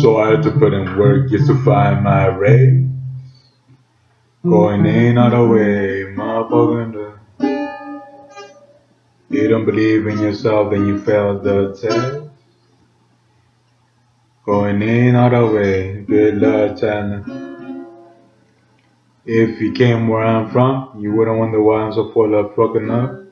So I had to put in work just to find my way. Going in all the way, motherfucker. You don't believe in yourself, then you fail the test. Going in all the way, good luck, China. If you came where I'm from, you wouldn't wonder why I'm so full of fucking up.